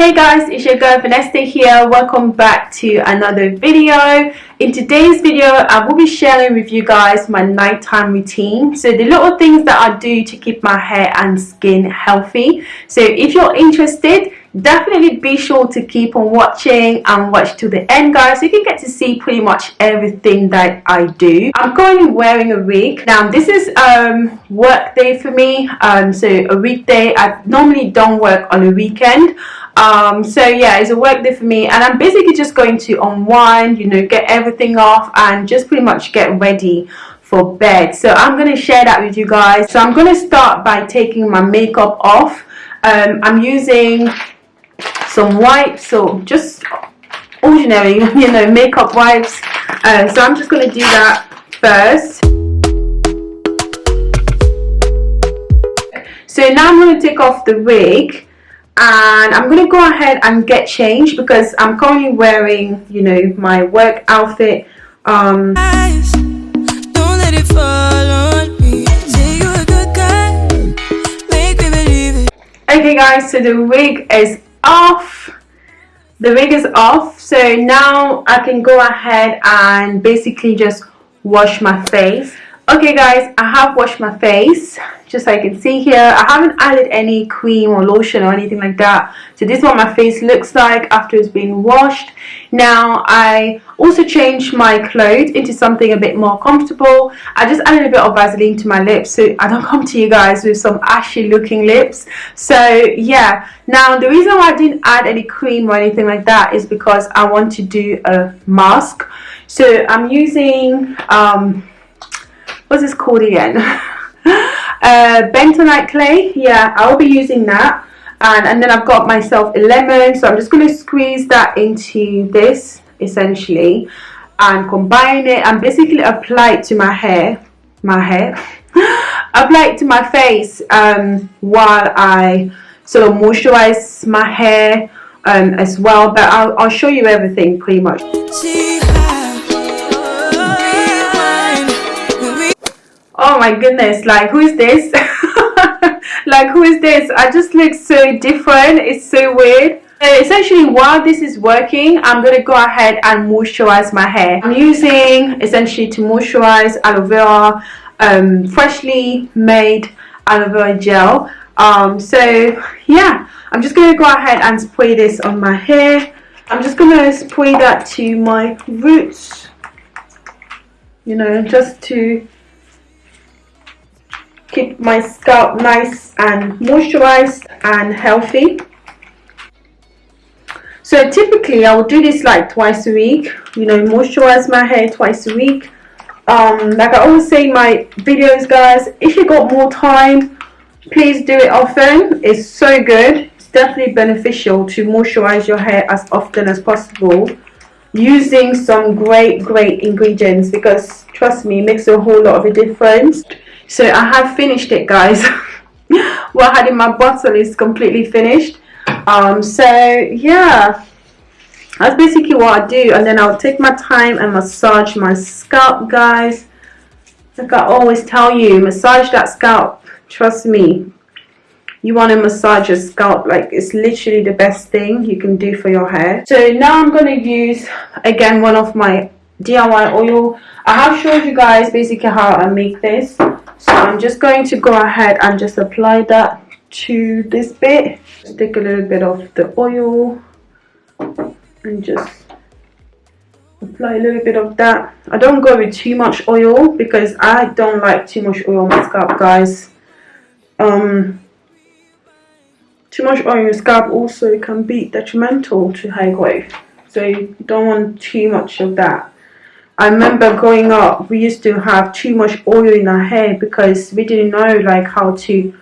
Hey guys, it's your girl Vanessa here. Welcome back to another video. In today's video, I will be sharing with you guys my nighttime routine. So the little things that I do to keep my hair and skin healthy. So if you're interested, definitely be sure to keep on watching and watch to the end guys so you can get to see pretty much everything that I do. I'm currently wearing a wig. Now this is um work day for me. Um so a weekday I normally don't work on a weekend um so yeah it's a work day for me. And i'm basically just going to unwind you know get everything off and just pretty much get ready for bed. So i'm going to share that with you guys. So i'm going to start by taking my makeup off. Um i'm using some wipes so just ordinary you know makeup wipes. Uh, so i'm just going to do that first. So now i'm going to take off the wig and I'm gonna go ahead and get changed because I'm currently wearing you know my work outfit. Um okay guys so the wig is off. The wig is off. So now I can go ahead and basically just wash my face. Okay guys I have washed my face just so you can see here. I haven't added any cream or lotion or anything like that so this is what my face looks like after it's been washed. Now I also changed my clothes into something a bit more comfortable. I just added a bit of Vaseline to my lips so I don't come to you guys with some ashy looking lips. So yeah. Now the reason why I didn't add any cream or anything like that is because I want to do a mask. So I'm using um, what's this called again uh, bentonite clay yeah I'll be using that. And, and then I've got myself a lemon so I'm just going to squeeze that into this essentially and combine it and basically apply it to my hair my hair. Apply it to my face um, while I sort of moisturize my hair um, as well but I'll, I'll show you everything pretty much oh my goodness like who is this? Like who is this? I just look so different it's so weird. Essentially while this is working i'm to go ahead and moisturize my hair. I'm using essentially to moisturize aloe vera um, freshly made aloe vera gel. Um, so yeah i'm just to go ahead and spray this on my hair. I'm just to spray that to my roots you know just to keep my scalp nice and moisturized and healthy. So typically I will do this like twice a week. You know moisturize my hair twice a week. Um, like I always say in my videos guys if you got more time please do it often. It's so good. It's definitely beneficial to moisturize your hair as often as possible using some great great ingredients because trust me it makes a whole lot of a difference so I have finished it guys. What I had in my bottle is completely finished. Um, so yeah. That's basically what I do. And then I'll take my time and massage my scalp guys. Like I always tell you massage that scalp. Trust me. You want to massage your scalp like it's literally the best thing you can do for your hair. So now I'm going to use again one of my DIY oil. I have showed you guys basically how I make this so I'm just going to go ahead and just apply that to this bit. Just take a little bit of the oil and just apply a little bit of that. I don't go with too much oil because I don't like too much oil on my scalp guys. Um too much oil on your scalp also can be detrimental to hair growth. So you don't want too much of that I remember growing up, we used to have too much oil in our hair because we didn't know like how to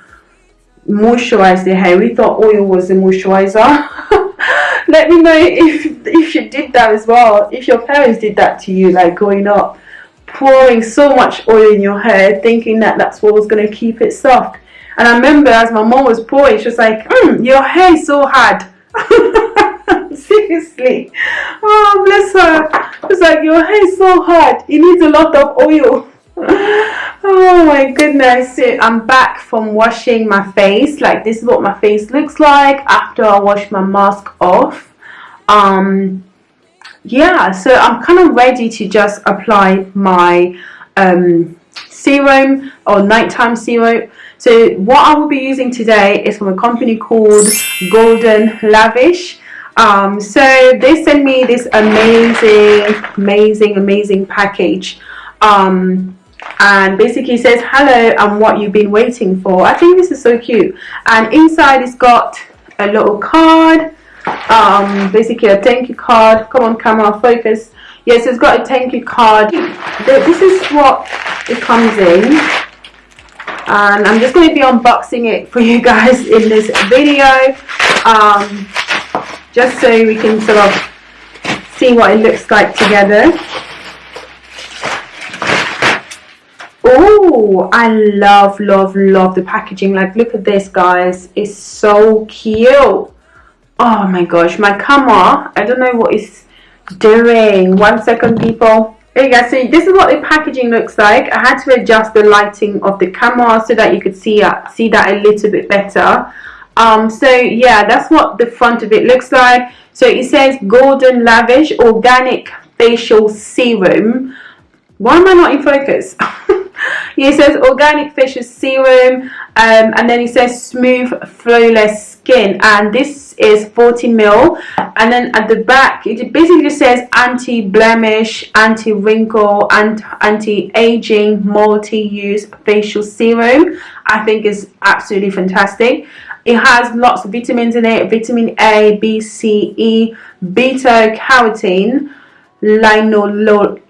moisturize the hair. We thought oil was a moisturizer. Let me know if if you did that as well. If your parents did that to you, like growing up, pouring so much oil in your hair, thinking that that's what was gonna keep it soft. And I remember as my mom was pouring, she was like, mm, "Your hair is so hard." Seriously. Oh, bless her. It's like, your hair is so hard. It needs a lot of oil. oh my goodness so i'm back from washing my face like this is what my face looks like after i wash my mask off um yeah so i'm kind of ready to just apply my um serum or nighttime serum so what i will be using today is from a company called golden lavish um, so they sent me this amazing amazing amazing package. Um, and basically says hello and what you've been waiting for. I think this is so cute. And inside it's got a little card um, basically a thank you card. Come on camera focus. Yes it's got a thank you card. This is what it comes in. And I'm just going to be unboxing it for you guys in this video. Um, just so we can sort of see what it looks like together. Oh i love love love the packaging. Like look at this guys. It's so cute. Oh my gosh my camera i don't know what it's doing. One second people. Hey guys, so this is what the packaging looks like. I had to adjust the lighting of the camera so that you could see uh, see that a little bit better. Um, so yeah, that's what the front of it looks like. So it says Golden Lavish Organic Facial Serum. Why am I not in focus? It says organic facial serum um, and then it says smooth flawless skin and this is 40 mil and then at the back it basically says anti-blemish anti-wrinkle and anti-aging multi-use facial serum i think is absolutely fantastic it has lots of vitamins in it vitamin a b c e beta carotene linolol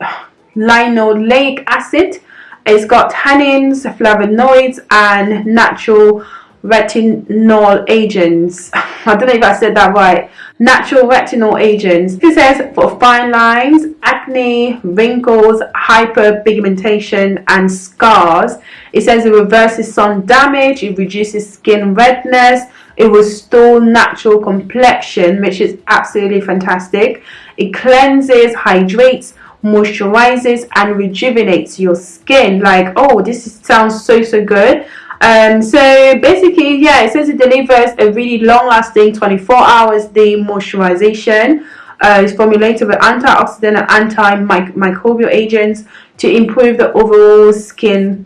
linoleic acid. It's got tannins, flavonoids, and natural retinol agents. I don't know if I said that right. Natural retinol agents. It says for fine lines, acne, wrinkles, hyperpigmentation, and scars. It says it reverses sun damage, it reduces skin redness, it restores natural complexion, which is absolutely fantastic. It cleanses, hydrates, moisturizes and rejuvenates your skin like oh this sounds so so good um so basically yeah it says it delivers a really long lasting 24 hours day moisturization. Uh, it's formulated with antioxidant and antimicrobial agents to improve the overall skin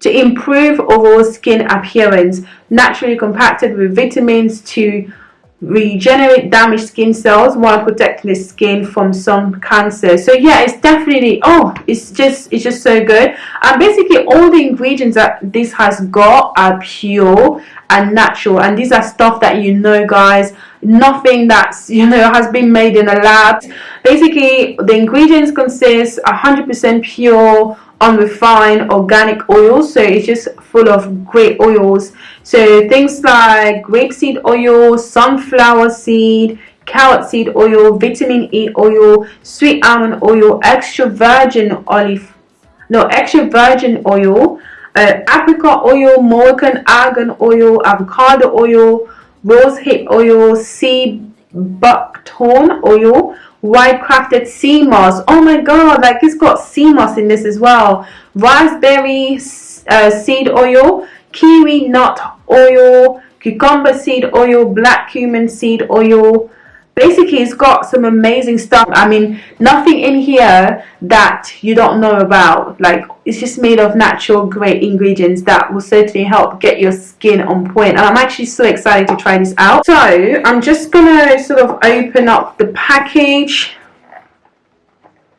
to improve overall skin appearance naturally compacted with vitamins to regenerate damaged skin cells while protecting the skin from some cancer. So yeah it's definitely oh it's just it's just so good. And basically all the ingredients that this has got are pure and natural. And these are stuff that you know guys nothing that's you know has been made in a lab. Basically the ingredients consist 100% pure unrefined organic oils so it's just full of great oils. So things like grapeseed oil sunflower seed carrot seed oil vitamin e oil sweet almond oil extra virgin olive no extra virgin oil uh, apricot oil moroccan argan oil avocado oil rose hip oil sea buckthorn oil wild crafted sea moss. Oh my god like it's got sea moss in this as well. Raspberry uh, seed oil kukui nut oil cucumber seed oil black cumin seed oil basically it's got some amazing stuff. I mean nothing in here that you don't know about. Like it's just made of natural great ingredients that will certainly help get your skin on point. and i'm actually so excited to try this out. So i'm just gonna sort of open up the package.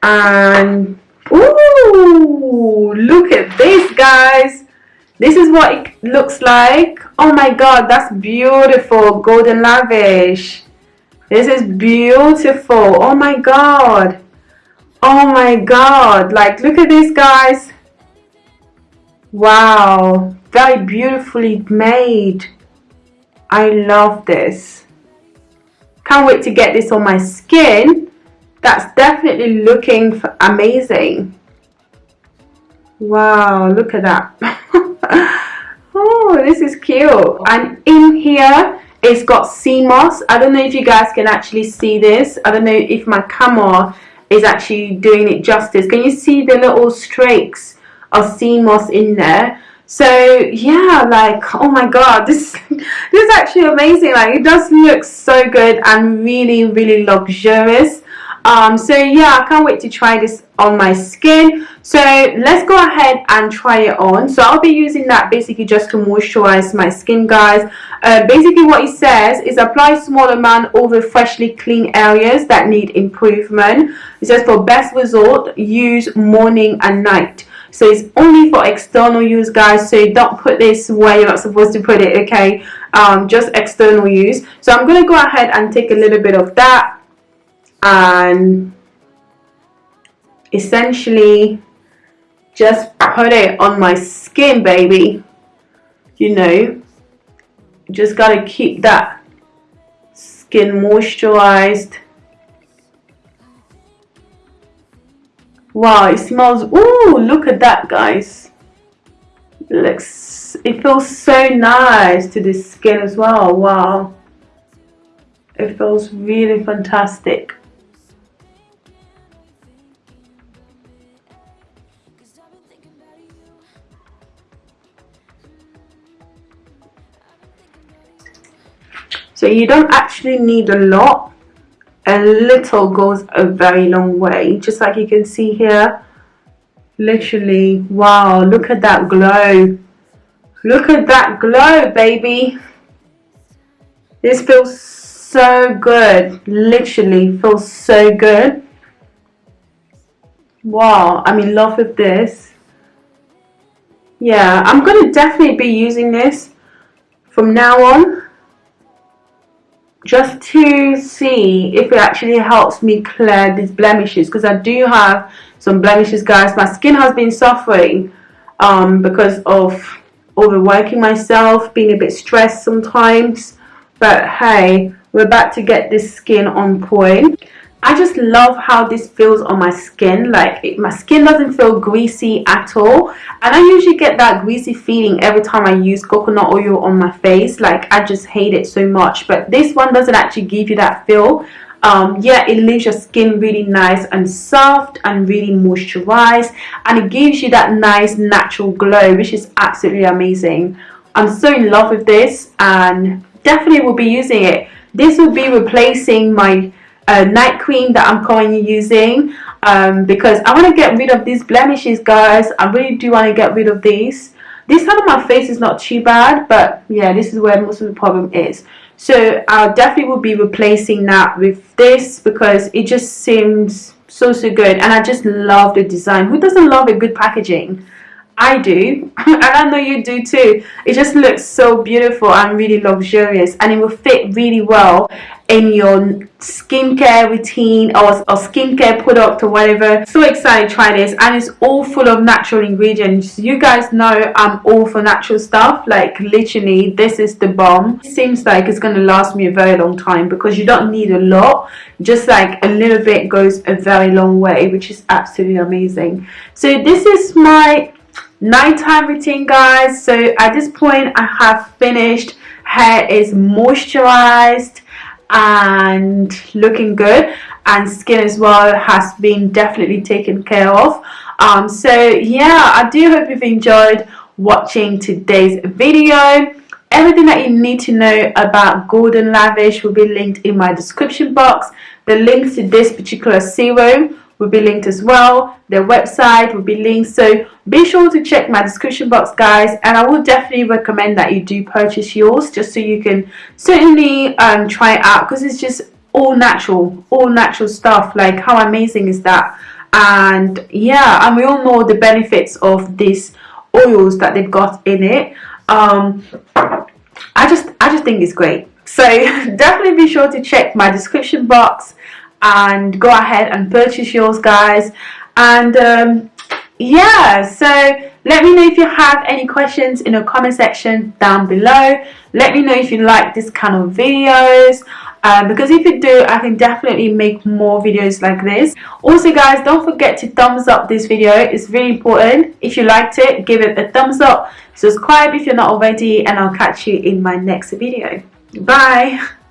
And ooh look at this guys. This is what it looks like. Oh my god that's beautiful. Golden lavish this is beautiful. Oh my god. Oh my god. Like, look at this, guys. Wow. Very beautifully made. I love this. Can't wait to get this on my skin. That's definitely looking amazing. Wow, look at that. oh, this is cute. And in here, it's got sea moss. I don't know if you guys can actually see this. I don't know if my camera is actually doing it justice. Can you see the little streaks of sea moss in there so yeah like oh my god this this is actually amazing like it does look so good and really really luxurious um so yeah i can't wait to try this on my skin. So let's go ahead and try it on. So i'll be using that basically just to moisturize my skin guys. Uh, basically what it says is apply small amount over freshly clean areas that need improvement. It says for best result use morning and night. So it's only for external use guys. So don't put this where you're not supposed to put it okay? Um, just external use. So I'm going to go ahead and take a little bit of that and essentially just put it on my skin baby you know just gotta keep that skin moisturized Wow, it smells, ooh, look at that guys. It looks, it feels so nice to the skin as well, wow. It feels really fantastic. So you don't actually need a lot. A little goes a very long way. Just like you can see here literally wow look at that glow. Look at that glow baby. This feels so good. Literally feels so good. Wow I'm in love with this. Yeah I'm gonna definitely be using this from now on just to see if it actually helps me clear these blemishes because I do have some blemishes guys. My skin has been suffering um, because of overworking myself being a bit stressed sometimes. But hey we're about to get this skin on point I just love how this feels on my skin. Like it, my skin doesn't feel greasy at all. And I usually get that greasy feeling every time I use coconut oil on my face. Like I just hate it so much. But this one doesn't actually give you that feel. Um, yeah it leaves your skin really nice and soft and really moisturized. And it gives you that nice natural glow which is absolutely amazing. I'm so in love with this and definitely will be using it. This will be replacing my uh, night cream that I'm currently using um, because I want to get rid of these blemishes guys. I really do want to get rid of these. This side of my face is not too bad but yeah this is where most of the problem is. So I definitely will be replacing that with this because it just seems so so good and I just love the design. Who doesn't love a good packaging I do and I know you do too. It just looks so beautiful and really luxurious and it will fit really well in your skincare routine or, or skincare product or whatever. So excited to try this and it's all full of natural ingredients. You guys know I'm all for natural stuff like literally this is the bomb. It seems like it's going to last me a very long time because you don't need a lot. Just like a little bit goes a very long way which is absolutely amazing. So this is my nighttime routine guys. So at this point I have finished. Hair is moisturized and looking good and skin as well has been definitely taken care of. Um, so yeah I do hope you've enjoyed watching today's video. Everything that you need to know about Golden Lavish will be linked in my description box. The links to this particular serum will be linked as well. Their website will be linked. So be sure to check my description box guys and I will definitely recommend that you do purchase yours just so you can certainly um, try it out because it's just all natural all natural stuff. Like how amazing is that? And yeah and we all know the benefits of these oils that they've got in it. Um, I just I just think it's great. So definitely be sure to check my description box and go ahead and purchase yours guys. And um, yeah so let me know if you have any questions in the comment section down below. Let me know if you like this kind of videos. Um, because if you do I can definitely make more videos like this. Also guys don't forget to thumbs up this video. It's really important. If you liked it give it a thumbs up. Subscribe if you're not already and I'll catch you in my next video. Bye